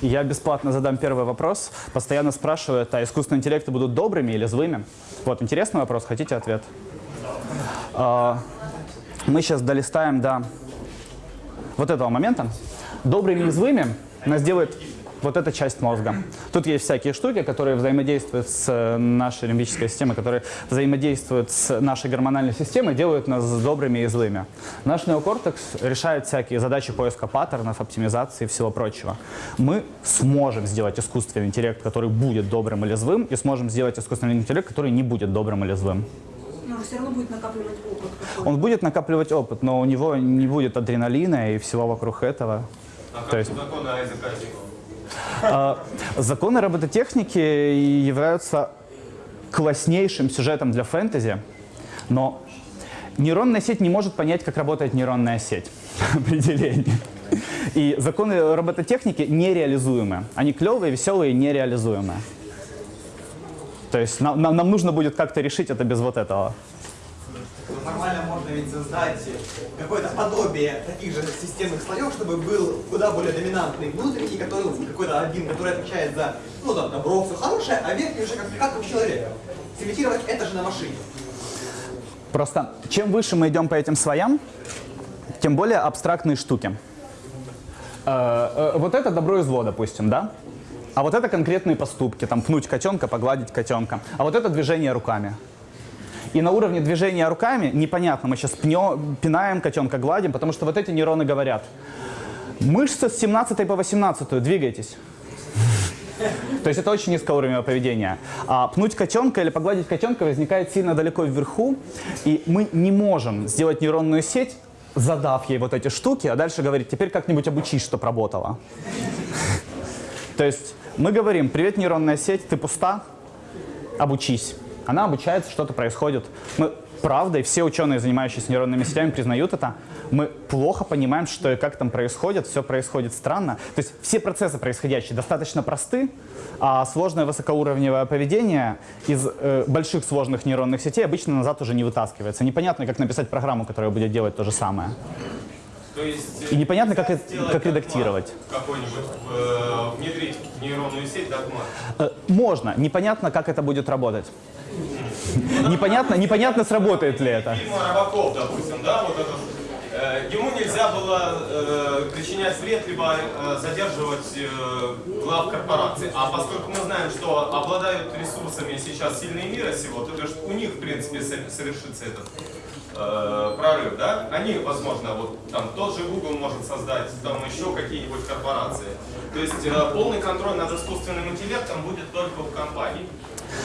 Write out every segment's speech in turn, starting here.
Я бесплатно задам первый вопрос. Постоянно спрашивают, а искусственные интеллекты будут добрыми или злыми? Вот, интересный вопрос. Хотите ответ? А, мы сейчас долистаем до вот этого момента. Добрыми и злыми нас делает вот эта часть мозга. Тут есть всякие штуки, которые взаимодействуют с э, нашей лимбической системой, которые взаимодействуют с нашей гормональной системой, делают нас добрыми и злыми. Наш неокортекс решает всякие задачи поиска паттернов, оптимизации и всего прочего. Мы сможем сделать искусственный интеллект, который будет добрым или злым, и сможем сделать искусственный интеллект, который не будет добрым или злым. Но он все равно будет накапливать опыт. Он будет накапливать опыт, но у него не будет адреналина и всего вокруг этого. А как То есть- законы Айзека Азимова? А, Законы робототехники являются класснейшим сюжетом для фэнтези, но нейронная сеть не может понять, как работает нейронная сеть. Определение. И законы робототехники нереализуемы. Они клевые, веселые, нереализуемые. То есть нам, нам- нам нужно будет как-то решить это без вот этого. Формально можно ведь создать какое-то подобие таких же системных слоев, чтобы был куда более доминантный внутренний, который какой-то один, который отвечает за, ну там, добро, все хорошее, а верхний уже как, как у человека. Симитировать это же на машине. Просто чем выше мы идем по этим слоям, тем более абстрактные штуки. Э, э, Вот это добро и зло, допустим, да? А вот это конкретные поступки, там пнуть котенка, погладить котенка. А вот это движение руками. И на уровне движения руками непонятно, мы сейчас пнем, пинаем котенка, гладим, потому что вот эти нейроны говорят. Мышцы с 17 по 18 двигайтесь. То есть это очень низкоуровневое поведение. А пнуть котенка или погладить котенка возникает сильно далеко вверху, и мы не можем сделать нейронную сеть, задав ей вот эти штуки, а дальше говорить, теперь как-нибудь обучись, чтоб работало. То есть мы говорим, привет, нейронная сеть, ты пуста, обучись. Она обучается, что-то происходит. Мы, правда, и все ученые, занимающиеся нейронными сетями, признают это. Мы плохо понимаем, что и как там происходит, все происходит странно. То есть все процессы происходящие достаточно просты, а сложное высокоуровневое поведение из э, больших сложных нейронных сетей обычно назад уже не вытаскивается. Непонятно, как написать программу, которая будет делать то же самое. То есть И непонятно, как, сделать как догмат редактировать. Какой-нибудь, э, внедрить в нейронную сеть догмат. Э, Можно, непонятно, как это будет работать. Непонятно, непонятно, сработает ли это. Фильм Робокоп, допустим, да, вот этот. Э, Ему нельзя было э, причинять вред, либо э, задерживать глав корпораций. А поскольку мы знаем, что обладают ресурсами сейчас сильные мира сего, то есть у них, в принципе, со- совершится этот э, прорыв, да? Они, возможно, вот там тот же Google может создать, там еще какие-нибудь корпорации. То есть э, полный контроль над искусственным интеллектом будет только у компаний.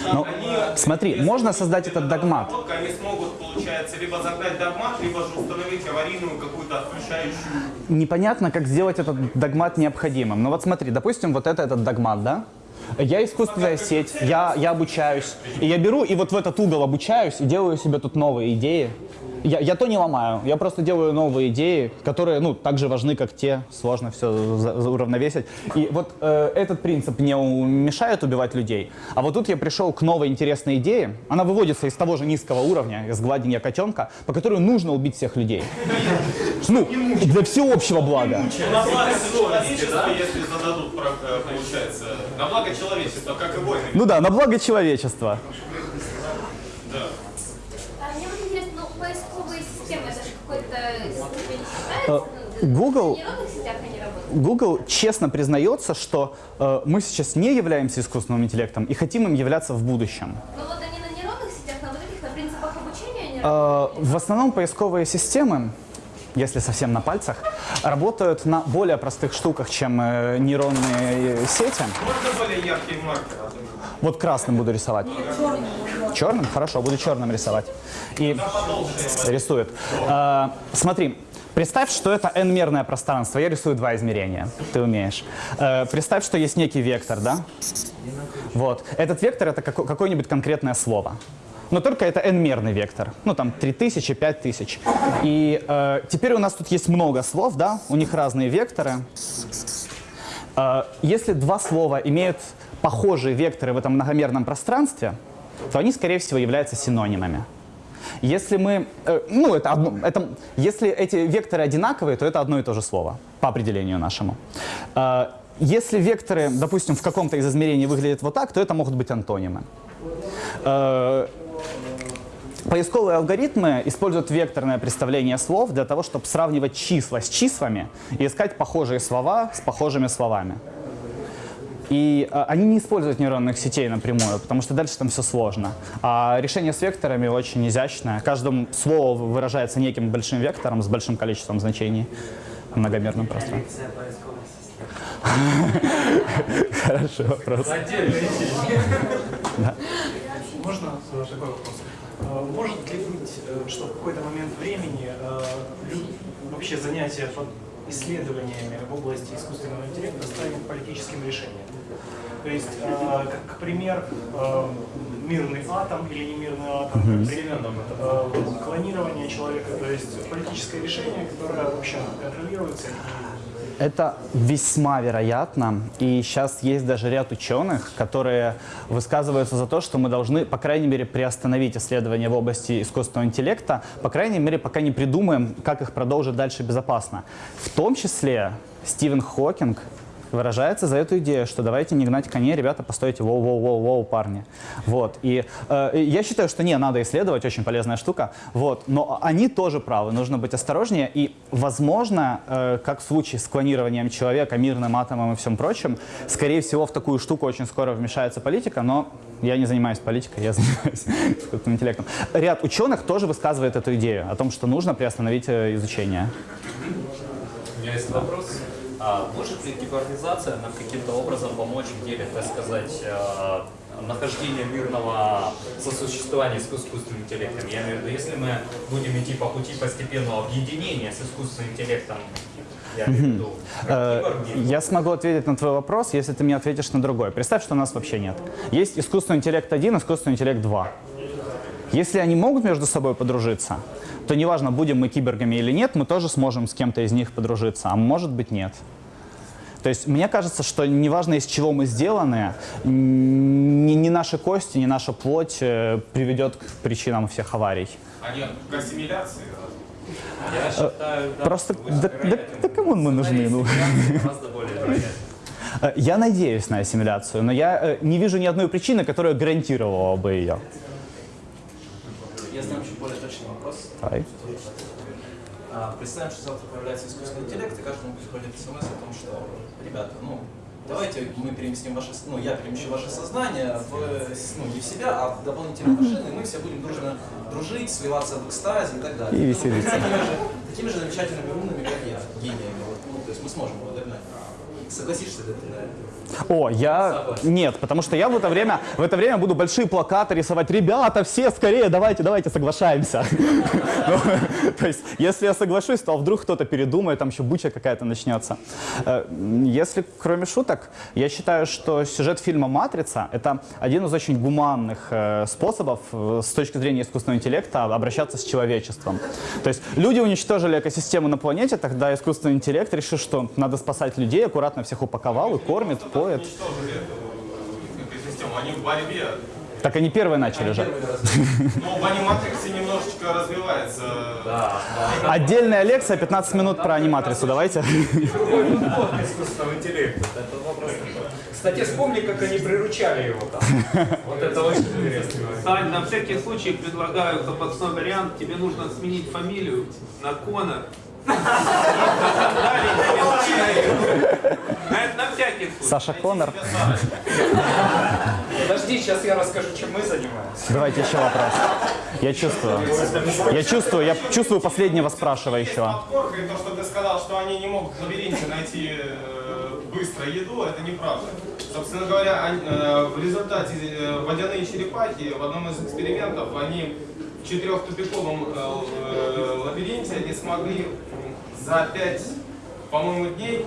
Они, смотри, можно создать этот догмат. Они смогут, получается, либо загнать догмат, либо же установить аварийную какую-то отключающую. Непонятно, как сделать этот догмат необходимым. Ну вот смотри, допустим, вот это этот догмат, да? Я искусственная сеть, я, я обучаюсь. И я беру и вот в этот угол обучаюсь и делаю себе тут новые идеи. Я, я то не ломаю, я просто делаю новые идеи, которые, ну, так же важны, как те, сложно все уравновесить. И вот э, этот принцип не мешает убивать людей. А вот тут я пришел к новой интересной идее. Она выводится из того же низкого уровня, из гладения котенка, по которой нужно убить всех людей. Ну, для всеобщего блага. На благо человечества, если зададут, получается, на благо человечества, как и войны. Ну да, на благо человечества. Да. А мне вот интересно, ну, поисковые системы, это же какой-то ступень Э, считается? Ну, Google- они работают? Google честно признается, что э, мы сейчас не являемся искусственным интеллектом и хотим им являться в будущем. Ну вот они на нейронных сетях, на вот этих, на принципах обучения они Э, работают? в основном поисковые системы, если совсем на пальцах, работают на более простых штуках, чем э, нейронные э, сети. Можно более яркий маркер? Вот красным буду рисовать. Черным? Хорошо, буду черным рисовать. И рисует. Э, смотри, представь, что это n-мерное пространство. Я рисую два измерения. Ты умеешь. Э, представь, что есть некий вектор, да? Вот. Этот вектор — это како- какое-нибудь конкретное слово. Но только это n-мерный вектор. Ну, там, 3000, 5000. И э, теперь у нас тут есть много слов, да? У них разные векторы. Э, Если два слова имеют похожие векторы в этом многомерном пространстве, то они, скорее всего, являются синонимами. Если мы, э, ну, это одно, это, если эти векторы одинаковые, то это одно и то же слово по определению нашему. Э, Если векторы, допустим, в каком-то из измерений выглядят вот так, то это могут быть антонимы. Э, Поисковые алгоритмы используют векторное представление слов для того, чтобы сравнивать числа с числами и искать похожие слова с похожими словами. И э, они не используют нейронных сетей напрямую, потому что дальше там все сложно. А решение с векторами очень изящное. Каждое слово выражается неким большим вектором с большим количеством значений в многомерном пространстве. Хороший вопрос. Можно такой вопрос? Э, Может ли быть, э, что в какой-то момент времени э, вообще занятие исследованиями в области искусственного интеллекта станет политическим решением? То есть, э, как пример, э, мирный атом или немирный атом, как пример э, клонирование человека, то есть политическое решение, которое, в общем, контролируется и Это весьма вероятно. И сейчас есть даже ряд ученых, которые высказываются за то, что мы должны, по крайней мере, приостановить исследования в области искусственного интеллекта, по крайней мере, пока не придумаем, как их продолжить дальше безопасно. В том числе Стивен Хокинг выражается за эту идею, что давайте не гнать коней, ребята, постойте, воу-воу-воу-воу, парни. Вот. И э, я считаю, что не, надо исследовать, очень полезная штука, вот. но они тоже правы, нужно быть осторожнее, и, возможно, э, как в случае с клонированием человека, мирным атомом и всем прочим, скорее всего, в такую штуку очень скоро вмешается политика, но я не занимаюсь политикой, я занимаюсь искусственным интеллектом. Ряд ученых тоже высказывает эту идею о том, что нужно приостановить э, изучение. У меня есть вопрос. А может ли кибернизация нам каким-то образом помочь в деле, так сказать, э, нахождения мирного сосуществования с искусственным интеллектом? Я имею в виду, если мы будем идти по пути постепенного объединения с искусственным интеллектом, я Э, Я смогу ответить на твой вопрос, если ты мне ответишь на другой. Представь, что нас вообще нет. Есть искусственный интеллект 1, искусственный интеллект 2. Если они могут между собой подружиться, то неважно, будем мы киборгами или нет, мы тоже сможем с кем-то из них подружиться, а может быть нет. То есть мне кажется, что неважно, из чего мы сделаны, ни, ни наши кости, ни наша плоть э, приведет к причинам всех аварий. Они к ассимиляции. я считаю, да, Просто, да, да- да кому мы нужны? Ну? Э, Я надеюсь на ассимиляцию, но я э, не вижу ни одной причины, которая гарантировала бы ее. Я знаю чуть более точный вопрос. Давай. А, Представим, что завтра появляется искусственный интеллект, и каждому приходит смс о том, что, ребята, ну, давайте мы переместим ваше, ну, я перемещу ваше сознание в, ну, не в себя, а в дополнительные машины, и мы все будем дружно дружить, сливаться в экстазе и так далее. И веселиться. Такими же, такими же замечательными умными, как я, гениями. Вот, ну, то есть мы сможем его догнать. Согласишься ли ты на это? О, я... Нет, потому что я в это время, в это время буду большие плакаты рисовать. Ребята, все скорее, давайте, давайте, соглашаемся. Ну, То есть, если я соглашусь, то вдруг кто-то передумает, там еще буча какая-то начнется. Э, Если, кроме шуток, я считаю, что сюжет фильма «Матрица» — это один из очень гуманных э, способов э, с точки зрения искусственного интеллекта обращаться с человечеством. То есть, люди уничтожили экосистему на планете, тогда искусственный интеллект решил, что надо спасать людей, аккуратно всех упаковал и кормит, поет. Они в борьбе. Так они первые начали же. Но в аниматриксе немножечко развивается. Да, да. Отдельная лекция, 15 минут про аниматрицу, давайте. Кстати, вспомни, как они приручали его там. Вот это очень интересно. Сань, на всякий случай предлагаю запасной вариант. Тебе нужно сменить фамилию на Конор. Саша Коннор. Подожди, сейчас я расскажу, чем мы занимаемся. Давайте еще вопрос. Я чувствую. Я чувствую, я чувствую последнего спрашивающего. И то, что ты сказал, что они не могут в лабиринте найти э, быстро еду, это неправда. Собственно говоря, э, в результате э, водяные черепахи в одном из экспериментов, они четырехтупиковом э, э, лабиринте они смогли за 5, по-моему, дней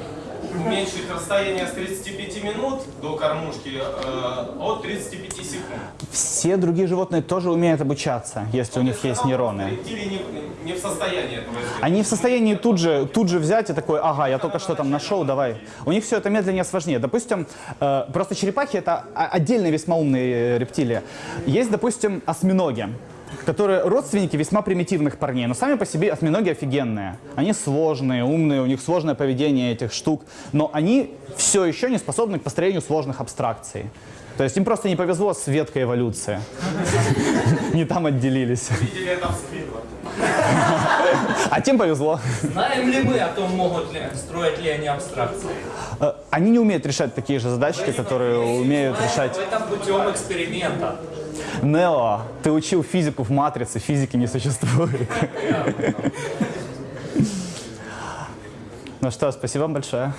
уменьшить расстояние с 35 минут до кормушки э, от 35 секунд. Все другие животные тоже умеют обучаться, если у них есть нейроны. Не, не в состоянии этого сделать. Они в состоянии тут же, тут же взять и такой, ага, я только что там нашел, давай. У них все это медленнее, сложнее. Допустим, э, просто черепахи это отдельные весьма умные рептилии. Есть, допустим, осьминоги. Которые родственники весьма примитивных парней, но сами по себе осьминоги офигенные. Они сложные, умные, у них сложное поведение этих штук, но они все еще не способны к построению сложных абстракций. То есть им просто не повезло с веткой эволюции. Не там отделились. Видели это в Сквидвард. А тем повезло. Знаем ли мы о том, могут ли строить ли они абстракции? Э, Они не умеют решать такие же задачки, которые умеют решать Это путем эксперимента. Нео. Ты учил физику в матрице, физики не существует. Ну что, спасибо вам большое.